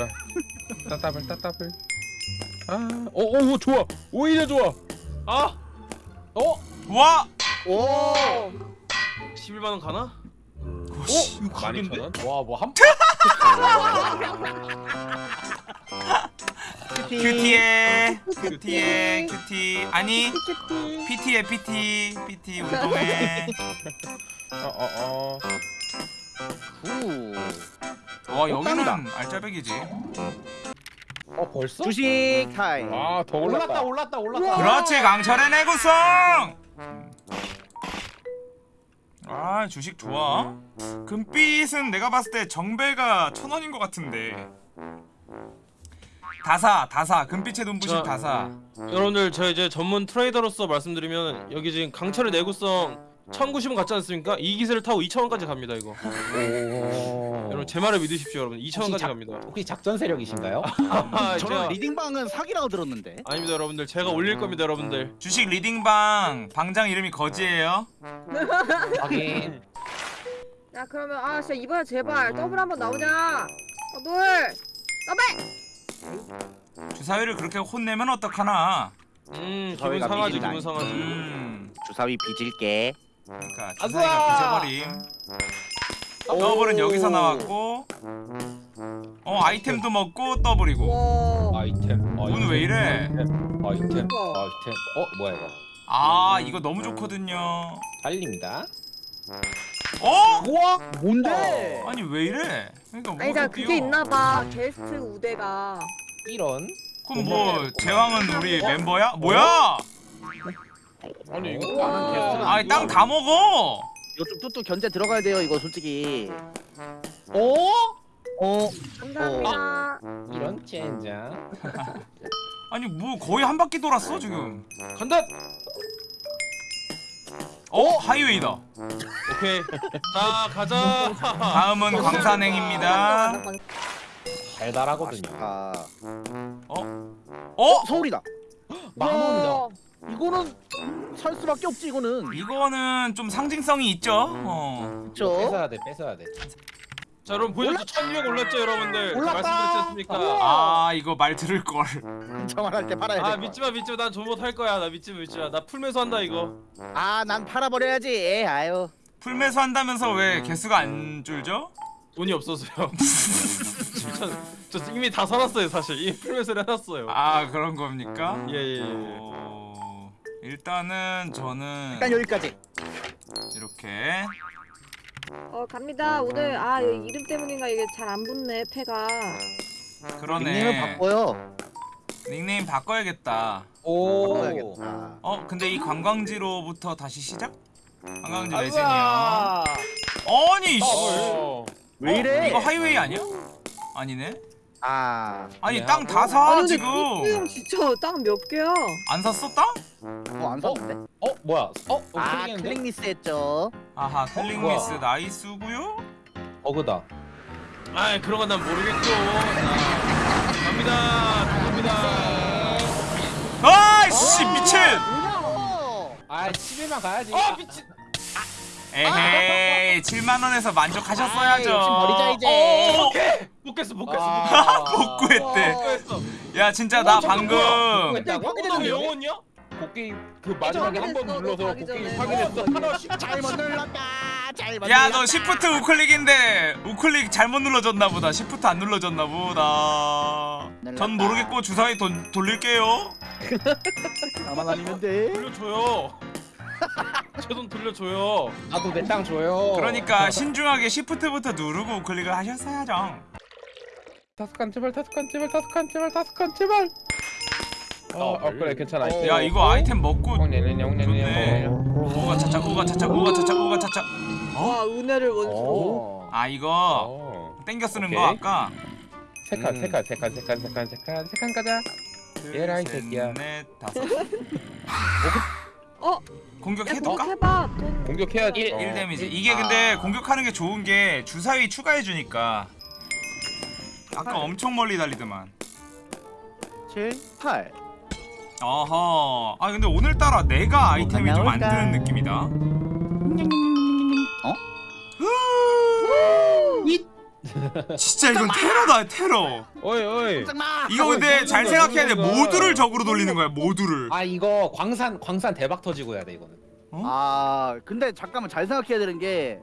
얘들아 따따블 따따블 아오오 좋아 오히려 좋아 아! 어? 와! 오 11만원 가나? 어? 이거? 12,000원? 와뭐 한 큐티에 큐티에 큐티 아니 PT에 PT PT 운동해 어어어 후 와 여기는 땅이다. 알짜배기지. 어 벌써? 주식 타임. 아더 올랐다. 올랐다 올랐다 그렇지 강철의 내구성! 아 주식 좋아. 금빛은 내가 봤을 때 정배가 천원인 것 같은데. 다사 다사. 금빛의 눈부신 자. 다사. 여러분들 저 이제 전문 트레이더로서 말씀드리면 여기 지금 강철의 내구성 1090원 같지 않습니까? 이 기세를 타고 2000원까지 갑니다 이거. 오. 여러분 제 말을 믿으십시오 여러분. 2000원까지 작- 갑니다. 혹시 작전 세력이신가요? 아, 저는 제가, 리딩방은 사기라고 들었는데. 아닙니다 여러분들. 제가 올릴 겁니다 여러분들. 주식 리딩방. 방장 이름이 거지예요. 하긴 야 그러면 아 진짜 이번에 제발 더블 한번 나오냐 더블 더블! 주사위를 그렇게 혼내면 어떡하나? 음 기분 저희가 상하지. 기분 상하지. 음. 주사위 빚을게 그러니까 아싸! 주사위가 빚어버림. 더블은 여기서 나왔고 어 아이템도 먹고 더블이고. 와. 아이템 오늘 왜 이래? 아이템 아이템 어 뭐야 이거? 아 이거 너무 좋거든요. 달립니다. 어? 우와! 뭔데? 아니 왜 이래? 그러니까 아니 자 그게 있나봐. 게스트 우대가. 이런. 그럼 뭐 제왕은 우리 member야? 뭐야? 아니 이거 우와. 다른 게스트가 아니 땅 다 먹어. 이거 좀 뚜뚜 견제 들어가야 돼요 이거 솔직히. 어? 어? 감사합니다. 이런 젠장. 아니 뭐 거의 한 바퀴 돌았어 지금. 간다! 어? 하이웨이다. 오케이. 자 가자. 다음은 광산행입니다. 달달하거든요. 아 어? 서울이다. 만 원이다. 우와. 이거는 살 수밖에 없지 이거는. 이거는 좀 상징성이 있죠? 어. 그쵸? 뺏어야 돼 뺏어야 돼. 자 여러분 보셨죠 1200 올랐죠 여러분들? 올랐다. 말씀드렸지 않습니까? 아 이거 말 들을 걸. 저만할 때 팔아야 아돼 믿지마 믿지마. 난 존버 탈 거야. 나 믿지마 믿지마. 나 풀면서 한다 이거. 아난 팔아버려야지. 아유. 풀매수 한다면서 왜 개수가 안 줄죠? 돈이 없어서요. 저, 저 이미 다 사놨어요 사실. 이미 풀면서 해놨어요. 아 그런 겁니까? 예예예. 어... 일단은 저는 일단 여기까지. 이렇게. 어 갑니다. 오늘 아 이거 이름 때문인가 이게 잘 안 붙네 패가. 그러네. 닉네임을 바꿔요. 닉네임 바꿔야겠다. 오. 바꿔야겠다. 어 근데 이 관광지로부터 다시 시작? 관광지! 매진이요 아니 씨. 어. 왜 어, 이래? 이거 하이웨이 아니야? 아니네. 아. 아니 네, 땅다 아니 사 근데 지금. 형 진짜 땅 몇 개야? 안 샀어 땅? 어, 안 샀는데? 어? 뭐야? 어? 어 아? 클릭 미스 했죠. 아하 클릭 뭐야? 미스 nice고요. 버그다. 아 그런 건 난 모르겠고 자, 갑니다. 갑니다. 아이씨 미친! 뭐야? 아 11만 가야지. 아 미친! 에헤이 7만원에서 아, 만족하셨어야죠. 욕심 버리자 이제. 어, 못 깼어 못 깼어 아, 복구했대 못 깼어. 야 진짜 나 어. 방금? 너 영혼이야? 곡괭이 그 마지막에 한 번 확인했어, 눌러서 가기 곡괭이 전에. 확인했어. 어, 잘못 눌렀다. 잘못 야 눌렀다 너 시프트 우클릭인데 우클릭 잘못 눌러졌나 보다. 시프트 안 눌러졌나 보다. 전 모르겠고 주사위 돈, 돌릴게요. 나만 아니면 돼. 돌려줘요. 제 돈 돌려줘요. 나도 내 땅 줘요. 그러니까 신중하게 시프트부터 누르고 우클릭을 하셨어야죠. 다섯 칸 제발 다섯 칸 제발 다섯 칸 제발 다섯 칸 제발 어, 어 그래 괜찮아 어. 야 이거 아이템 먹고 냥냥냥 좋네. 냥냥 오가 차차 오가 차차 오가 차차 오가 차차 와 은혜를 원수 어. 아 이거 어. 땡겨 쓰는 오케이. 거 아까 세칸 음. 세칸 세칸 세칸 세칸 세칸 세칸 가자 얘라, 이 새끼야. 넷 다섯 어? 공격해봐 돈 공격해야지 1, 어. 1 데미지 이게 근데 공격하는 게 좋은 게 주사위 추가해 주니까 아까 엄청 멀리 달리더만 7 8 어허 아 근데 오늘따라 내가 아이템이 좀 안? 드는 느낌이다 어? 진짜 이건 테러다 테러 어이 어이. 이거 근데 잘 생각해야 돼. 모두를 적으로 돌리는 거야 모두를 아 이거 광산 광산 대박 터지고 해야 돼 이거는. 아 근데 잠깐만 잘 생각해야 되는 게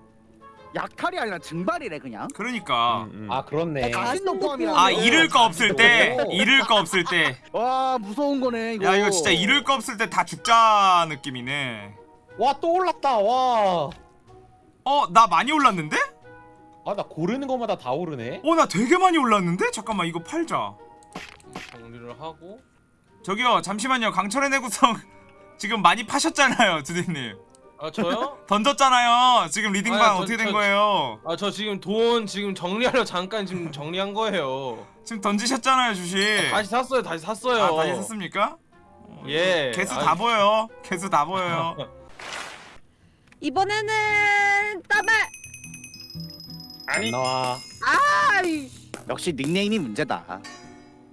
약탈이 아니라 증발이래 그냥. 그러니까 음, 음. 아 그렇네. 가신도 포함이라. 아 잃을 거 없을 때 오. 잃을 거 없을 때 와 무서운 거네 이거. 야 이거 진짜 잃을 거 없을 때 다 죽자 느낌이네 와 또 올랐다. 와. 어나 많이 올랐는데? 아 나 고르는 것마다 다 오르네. 어 나 되게 많이 올랐는데? 잠깐만 이거 팔자 정리를 하고 저기요 잠시만요 강철의 내구성 지금 많이 파셨잖아요 두디님 아 저요? 던졌잖아요 지금 리딩방 아, 저- 어떻게 된 저- 거예요 아 저 지금 돈 지금 정리하려 잠깐 지금 정리한 거예요. 지금 던지셨잖아요 주식 다시 샀어요. 다시 샀어요. 아 다시 샀습니까? 어, 예. 개수 아, 다 보여요 개수 다 보여요 이번에는 더블. 안 나와. 아이. 역시 닉네임이 문제다.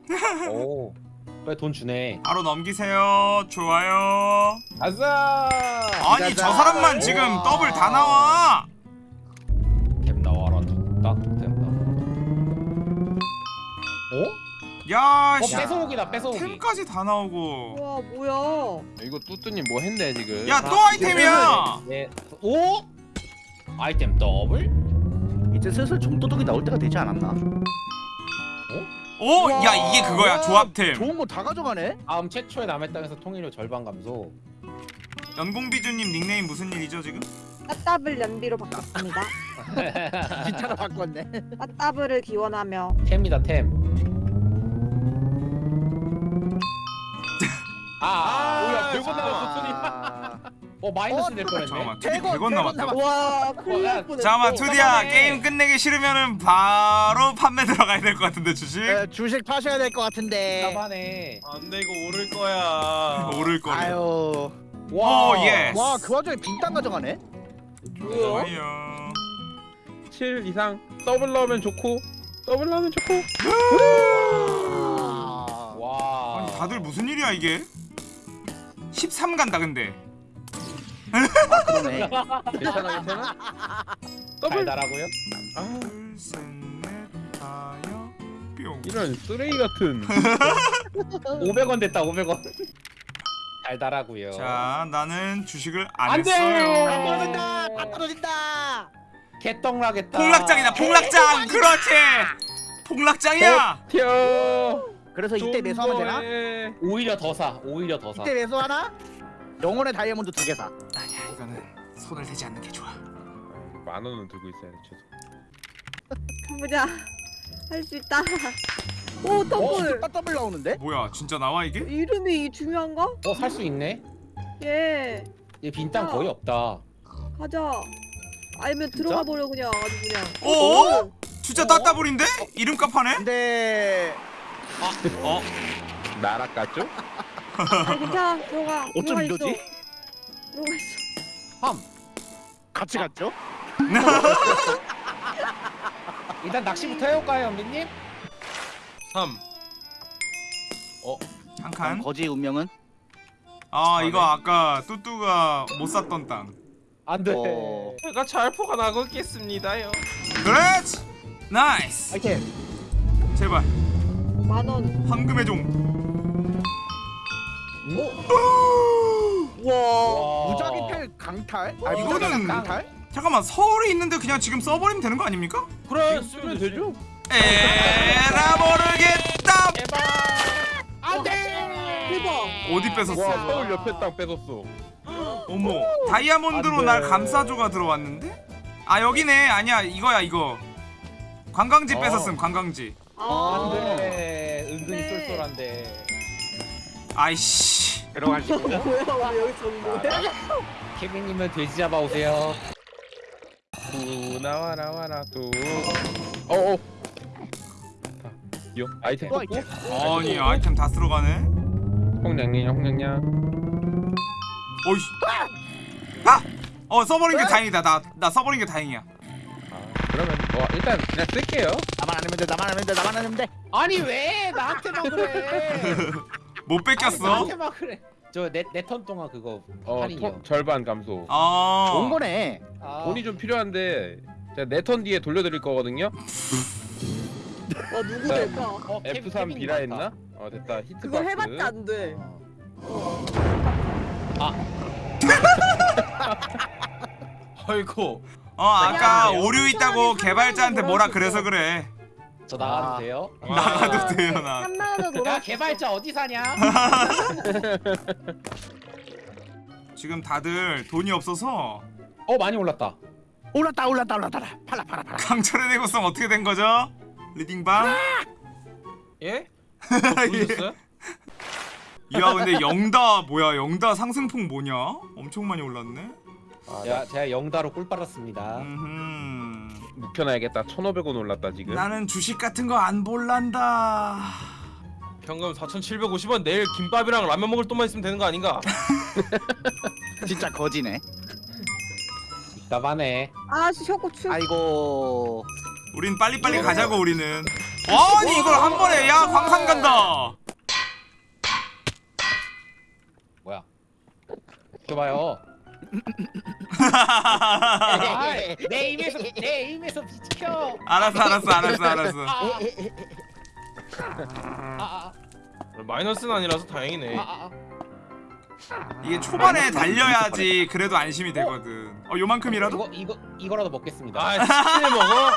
오. 빨리 돈 주네. 바로 넘기세요 좋아요 아싸. 아니 저 사람만 지금 우와. 더블 다 나와 템 나와라. 딱템 나와. 어? 야어 씨. 뺏어오기다 뺏어오기. 템까지 다 나오고 와 뭐야? 이거 뚜뚜님 뭐 했네 지금 야 또 아이템이야 네. 오? 아이템 더블? 이제 슬슬 좀도둑이 나올 때가 되지 않았나? 오! 야 이게 그거야 와, 조합템 좋은 거 다 가져가네. 다음 최초의 남의 땅에서 통일료 절반 감소. 연공비주님 닉네임 무슨 일이죠 지금? 따따블 연비로 바꿨습니다. 기차로 바꿨네. 따따블을 기원하며. 템이다 템. 아, 아, 뭐야, 100원 남았어, 손이. 아, 어, 마이너스 낼 뻔했네. 잠깐만 투디 100원, 100원 남았다 와 큰일 어, 야, 날 뻔했어. 잠깐만 투디야. 게임 끝내기 싫으면은 바로 판매 들어가야 될 것 같은데 주식? 네, 주식 파셔야 될 것 같은데. 까바네. 안돼 이거 오를 거야. 오를 거네 아유. 오 예. 와그 와중에 빈땅 가져가네. 좋아요 7 이상 더블 넣으면 좋고 더블 넣으면 좋고 아. 와. 아니 다들 무슨 일이야 이게? 13 간다 근데 그러네. 괜찮아 괜찮아 더블 달달하고요? 아 이런 쓰레기 같은 500원 됐다, 500원. 달달하고요. 자 나는 주식을 안안 돼! 했어요 다 떨어진다. 다 떨어진다. 개떡 나겠다. 폭락장이다 폭락장 그렇지 폭락장이야 튀어 그래서 이때 매수하면 되나? 되나? 오히려 더 사. 오히려 더 사. 이때 매수하나? 영혼의 다이아몬드 두 개 사. 아니야 이거는 손을 대지 않는 게 좋아 만 원은 들고 있어야 돼 최소 보자. 할 수 있다. 오 더블. 어, 더블 나오는데? 뭐야 진짜 나와 이게? 이름이 중요한가? 어, 살 수 있네. 예. 얘 빈땅 야. 거의 없다. 가자. 아니면 들어가 버려 그냥 아주 그냥. 어? 진짜 따따블인데? 이름값 하네? 근데 어? 나락 같죠? 아니 괜찮아 들어가. 어쩜 이러지? 들어가 있어. 함. 같이 갔죠? 일단 낚시부터 해올까요, 연비님? 3. 한칸 거지 운명은? 아 이거 아까 뚜뚜가 못 샀던 땅 안 돼. 어. 제가 잘 보관하고 있겠습니다요. 그렇지 nice 아이템. 제발 만 원. 황금의 종 와. 와. 무작위 텔 강탈? 아 이거는 강탈? 잠깐만 서울에 있는데 그냥 지금 써버리면 되는 거 아닙니까? 그래 쓰면 되죠? 에라 모르겠다 대박. 어디 와 뺏었어 서울 옆에 땅 뺏었어 어머 다이아몬드로. 날 감싸줘가 들어왔는데? 아 여기네 아니야 이거야 이거 관광지 어. 뺏었음 관광지 아. 안 돼. 은근히 네. 쏠쏠한데. 아이씨 들어가시고. 뭐야 왜 여기 있었는 거야? 케빈님은 돼지 잡아 오세요. 또 나와라 와라 또 어어 요 아이템 또 아이템. 아니 아이템 다 쓸어가네 홍냥냥 홍냥냥 어이씨 아! 어 써버린 게 다행이다 나, 나 써버린 게 다행이야 아 그러면 뭐 일단 그냥 쓸게요 나만 아니면 돼. 나만 아니면 돼. 나만 아니면 돼. 아니 왜 나한테만 그래? 못 뺏겼어 나한테만 그래. 저내내턴 동안 그거 어 할인이요. 토- 절반 감소 아 좋은 거네. 아, 돈이 좀 필요한데 제가 네턴 뒤에 돌려드릴 거거든요 와 누구 될까? 어, 케- F3 케빈님 비라 같다. 했나? 어 됐다 히트 그거 박스. 해봤자 안 돼. 아이고 어 아까 야, 오류 있다고 개발자한테 원 뭐라 그래서 거. 그래 저 나가도 아. 돼요? 나가도 돼요 나 3만 원을 야 돌아. 개발자 어디 사냐? 지금 다들 돈이 없어서 어 많이 올랐다. 올랐다 올랐다 올랐다. 팔라 팔라 팔라. 강철의 내구성 어떻게 된 거죠? 리딩방? 예? 보셨어요? 야 근데 영다 뭐야 영다 상승폭 뭐냐? 엄청 많이 올랐네 아, 야 제가 영다로 꿀 빨았습니다. 음... 묵혀놔야겠다. 1,500원 올랐다 지금. 나는 주식 같은 거 안 볼란다 현금 4,750원 내일 김밥이랑 라면 먹을 돈만 있으면 되는 거 아닌가? 진짜 거지네. 답하네. 아씨 혀고 추. 아이고. 우린 빨리빨리 가자고 우리는 아니 이걸 한 번에 야 광산 간다 뭐야? 줘봐요. 내 입에서 내 입에서 비켜. 알았어 알았어 알았어 알았어 아, 아, 마이너스는 아니라서 다행이네 아, 아, 아. 이게 초반에 달려야지 그래도 안심이 되거든 어 요만큼이라도? 이거 이거 이거라도 먹겠습니다. 아 치킨을 먹어?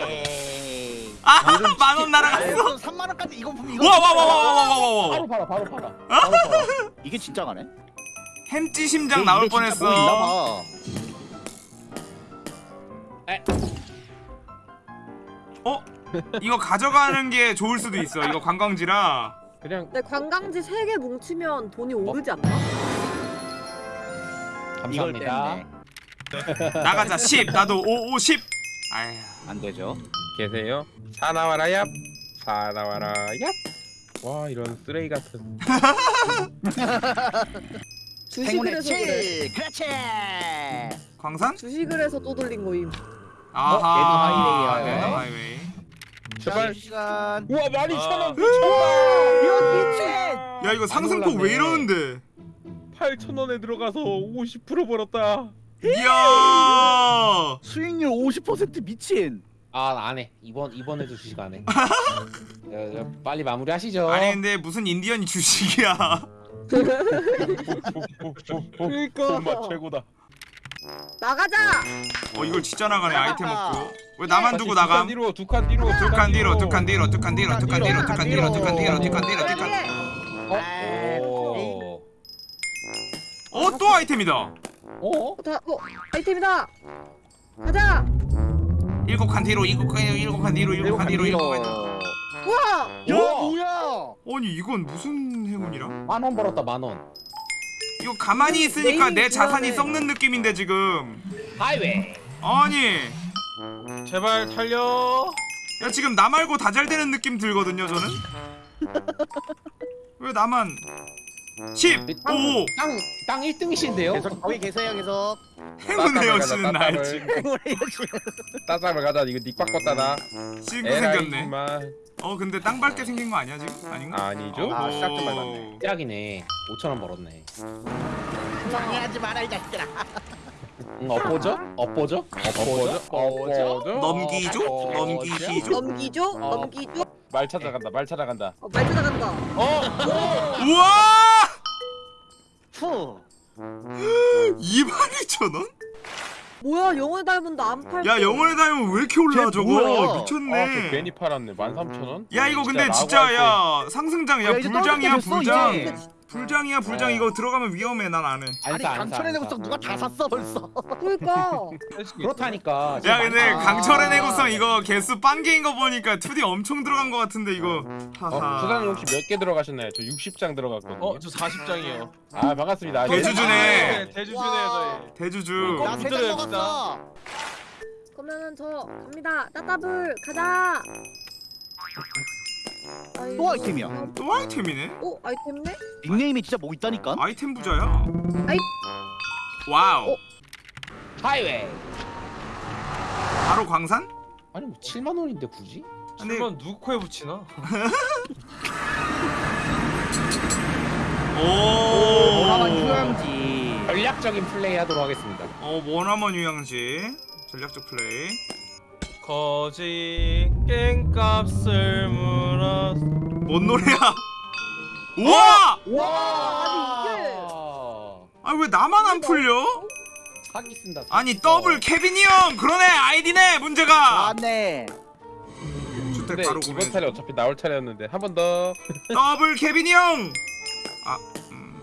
에이. 아 만 원 날아갔어 그래도 3만 원까지 이거 이거. 와와와와와와와 바로 팔아 바로 팔아. 바로 팔아. 이게 진짜 가네. 햄찌 심장 나올 진짜 뭐 뻔했어 어? 이거 가져가는 게 좋을 수도 있어 이거 관광지라 그냥 근데 관광지 3개 뭉치면 돈이 오르지 않나? 감사합니다. 나가자 10 나도 5 5 10 아휴 안 되죠. 계세요. 사 나와라 얍. 사 나와라 얍. 와 이런 쓰레기 같은. 주식을 해서 그래. 7. 그렇지. 광산? 주식을 해서 또 돌린 거임. 아하 얘도 하이웨이야. 얘도 하이웨이 제발. 시간. 우와 12,000원. 아. 이거 미친. 야 이거 상승폭 왜 이러는데 8,000원에 들어가서 50% 벌었다. 이야 수익률 50% 미친. 아 안 해 이번 이번에도 주식 안 해. 야, 야, 빨리 마무리하시죠. 아니 근데 무슨 인디언이 주식이야 그러니까. 돈맛 최고다. 나가자. 어 이걸 진짜 나가네 아이템 없고 왜 나만 두고 나감 뒤로 두 칸 뒤로 두 칸 뒤로 두 칸 뒤로 두 칸 뒤로 두 칸 뒤로 두 칸 뒤로 두 칸 뒤로 두 칸 뒤로 두 칸. 어또 아이템이다 어? 어, 다, 어, 아이템이다. 가자. 일곱 칸 뒤로 일곱 칸 뒤로 일곱 칸 뒤로 일곱 칸 뒤로 일곱 칸 뒤로 우 와. 야 우와. 뭐야? 아니 이건 무슨 행운이라? 만 원 벌었다 만 원. 이거 가만히 있으니까 내 자산이. 썩는 느낌인데 지금 하이웨이. 아니 제발 살려 야 지금 나 말고 다 잘 되는 느낌 들거든요 저는 왜 나만 10 5 땅 땅 1등이신데요? 계속 거기 계세요 계속. 행운의 여신은 따따블 날지 행운의 여신. 따따블 가자. 이거 닉 바꿨다나. 친구 에라이 생겼네 임마. 어 근데 땅 밟게 생긴 거 아니야 지금? 아닌가? 아니죠? 아, 오. 시작도 밟았네. 짝이네. 5천 원 벌었네. 방해하지 마라 이 자식들아. 응, 엇보죠? 엇보죠? 엎어져? 엎어져? 넘기죠? 엎어져? 넘기시죠? 넘기죠. 어. 넘기죠. 말 찾아간다. 말 찾아간다. 어, 말 찾아간다. 우와! 후. 22,000원? 뭐야 영어 닮은 나안 팔. 야 영원의 다이몬 왜 이렇게 올라 쟤 저거 뭐야? 미쳤네 아, 저 괜히 팔았네. 13,000원? 야 이거 근데 진짜 야 상승장 야 불장이야 불장 이제. 불장이야 불장 어. 이거 들어가면 위험해 난 안해 아니 강철의 내구성 누가 다 샀어 벌써. 그러니까. 그렇다니까. 야 근데 아. 강철의 내구성 이거 개수 빵개인 거 보니까 2D 엄청 들어간 거 같은데 이거 어, 하하 수사님 혹시 몇 개 들어가셨나요? 저 60장 들어갔거든요. 어저 40장이요 아 반갑습니다. 대주주네. 대주주네 저희 대주주 어, 나세장 붙들어요, 먹었어. 그러면은 저 갑니다. 따따블 가자. 또 아이템이야. 또 아이템이네 오 아이템네? 닉네임이 진짜 뭐 있다니까. 아이템 부자야 아이. 와우 어. 하이웨이. 바로 광산? 아니 뭐 7만 원인데 굳이? 근데 누구 코에 붙이나? 오 머나먼 휴양지. 전략적인 플레이 하도록 하겠습니다. 어 머나먼 휴양지 전략적 플레이 거지 깽값을 물어 뭔 노래야? 우와! 와! 아니, 이게- 아왜 나만 안 풀려? 사기 쓴다 아니 더블 케빈이 형! 그러네 아이디네 문제가! 맞네. 주택 바로 이번 구매 차례 어차피 나올 차례였는데 한 번 더. 더블 케빈이 형! 아, 음,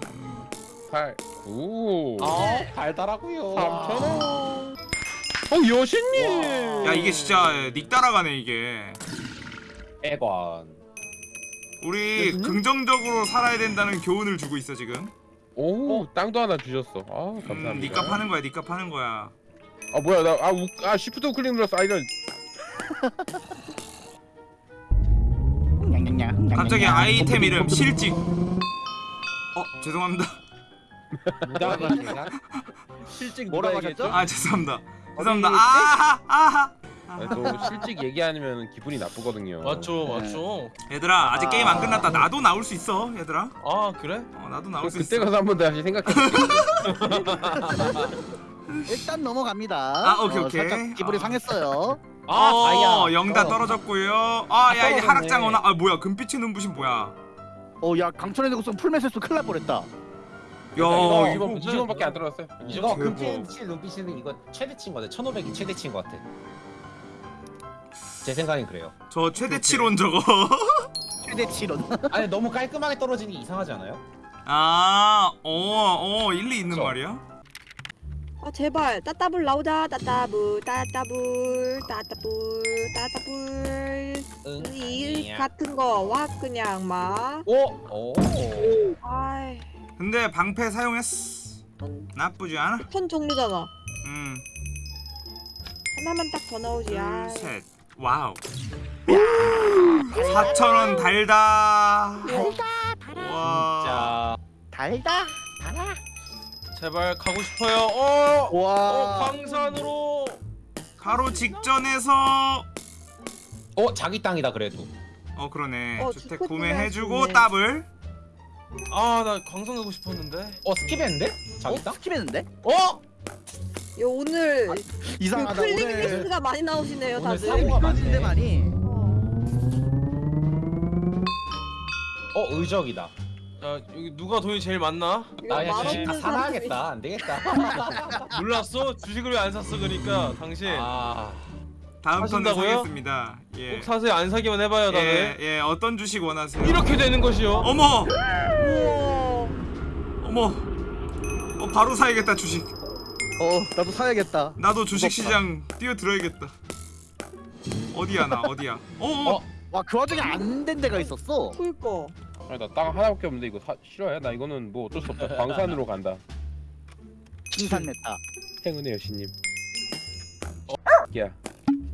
8, 9, 아 달달하고요. 3천 원. 어 여신님. 야 이게 진짜 닉 따라가네 이게 애관 우리 긍정적으로 살아야 된다는 교훈을 주고 있어 지금 오 땅도 하나 주셨어. 아 감사합니다. 음, 니값 하는 거야 니값 하는 거야 아 뭐야 나아 아, 시프트 클릭 눌렀어. 아 이런. 갑자기 아이템 이름 실직 어 죄송합니다 뭐라고? 하셨죠? 아 죄송합니다 죄송합니다? 아하 아하 아, 또 실직 얘기하면 기분이 나쁘거든요. 맞죠 네. 맞죠 얘들아 아직 게임 안 끝났다 나도 나올 수 있어 얘들아 아 그래? 어 나도 나올 수 그때 있어 가서 한번 다시 생각해. 일단 넘어갑니다 아, 오케이, 어, 오케이. 살짝 기분이 아. 상했어요 아 어, 다이아 영다 떨어졌고요 아 야 이제 떨어졌네. 하락장 오나 아 뭐야 금빛의 눈부신 뭐야 어 야 강철의 내구성 풀메세스 큰일 날 뻔했다 야 이거 이거 20원 20원밖에 안 떨어졌어요. 이거 대박. 금빛 눈빛이는 이거 최대치인 거 같아. 1500이 최대치인 거 같아. 제 생각엔 그래요. 저 최대치론 저거. 최대치론. 아니 너무 깔끔하게 떨어지는 게 이상하지 않아요? 아 어 어 일리 있는 그쵸. 말이야? 아 제발. 따따블 나오자. 따따블 따따블 따따블 따따블. 응이 같은 거 와 그냥 막. 오! 오! 아이 근데 방패 사용했어. 나쁘지 않아. 턴 종류잖아. 음. 하나만 딱 더 나오지. 아 둘셋. 와우. 4천원 달다. 와. 자 달다 제발 가고 싶어요. 어! 어 와. 광산으로. 가로 직전에서. 어? 자기 땅이다 그래도. 어 그러네. 어, 주택 주택 구매해주고 구매해주네. 더블 아 나 광산 가고 싶었는데 어 skip했는데? 자기 땅? skip했는데? 어? 요 오늘 그 이상하다 클릭 오늘 리스트가 많이 나오시네요 오늘 다들 사고가 많네. 많이 어 의적이다 야 여기 누가 돈이 제일 많나? 이거 나 그냥 만 주식 다 없는 사놔야겠다 안 되겠다 몰랐어? 주식을 왜 안 샀어 그러니까 당신 아 다음 턴에 사신다고요? 사겠습니다 예. 꼭 사세요 안 사기만 해봐요 다들 예, 예, 어떤 주식 원하세요? 이렇게 되는 것이요 어머, 어머, 어 바로 사야겠다 주식. 어 나도 사야겠다 나도 주식 시장 뛰어들어야겠다. 어디야 나 어디야? 어, 어, 어? 와 그 와중에 안 된 데가 있었어 그니까 아니 나땅 하나밖에 없는데 이거 사, 싫어요? 나 이거는 뭐 어쩔 수 없다. 광산으로 간다. 칭산 메타 행운의 여신님. 어, 야.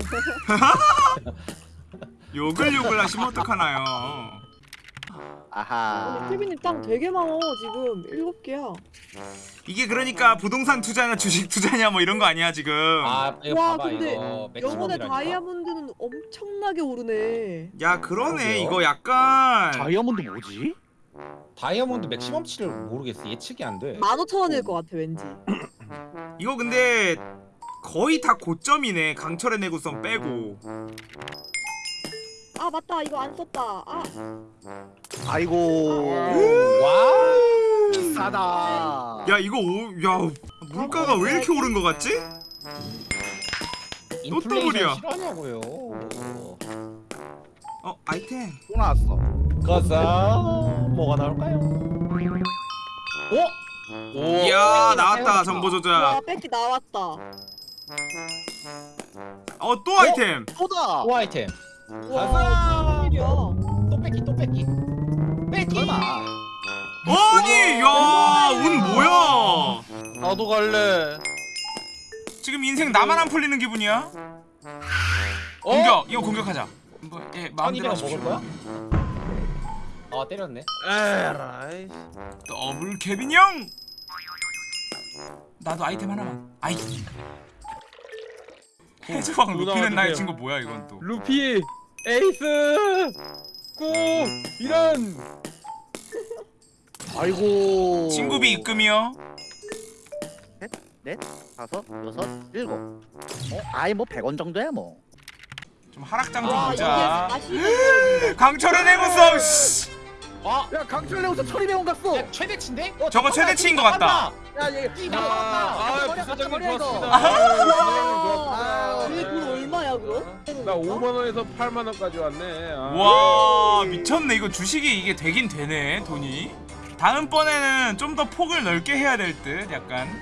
욕을 욕을 하시면 어떡하나요? 아하. 케빈님 땅 되게 많어 지금. 일곱 개야. 이게 그러니까 부동산 투자냐 주식 투자냐 뭐 이런 거 아니야 지금? 아 이거 와, 봐봐 근데 이거 영혼의 다이아몬드는 엄청나게 오르네. 야 그러네. 그러게요. 이거 약간 다이아몬드 뭐지? 다이아몬드 맥시멈치를 모르겠어. 예측이 안돼. 15,000원일 것 같아 왠지. 이거 근데 거의 다 고점이네 강철의 내구성 빼고. 아 맞다 이거 안 썼다 아 아이고 와 비싸다 야 이거 오, 야 물가가 왜 이렇게 오른 거 같지? 인플레이션 더블이야. 싫어하냐고요 어 아이템. 또 나왔어 가자 뭐가 나올까요? 어? 오 이야 나왔다. 정보 와 조작. 뺏기 나왔다 어 또 아이템. 또다 오 아이템 와 가자 또 뺏기 또 뺏기 뺏기 아니 야운 뭐야? 나도 갈래 지금 인생 나만 안 풀리는 기분이야? 어? 공격 이거 공격하자. 뭐, 예, 마음대로 1200원 하십시오. 먹을 거야? 아 때렸네 에라이 더블 케빈 형. 나도 아이템 하나만. 아이. 해적왕 루피는. 나의 친구 뭐야 이건 또. 루피 에이스 꾸 이런 아이고 친구비 입금이요. 넷 다섯 여섯 일곱 어? 아이 뭐 100원 정도야 뭐 좀 하락장 좀와 이게 보자 40원 강철의 씨. 아, 야 강철 내고서 1200원 갔어 야, 최대치인데? 어, 저거 최대치인 것. 같다. 야얘 이거 맞다. 아, 머리 부사장님 머리 이거. 좋았습니다. 아, 아유. 돈 얼마야 그럼? 나 5만 원에서 8만 원까지 왔네. 아. 와 미쳤네 이거 주식이 이게 되긴 되네 돈이 다음번에는 좀 더 폭을 넓게 해야 될 듯 약간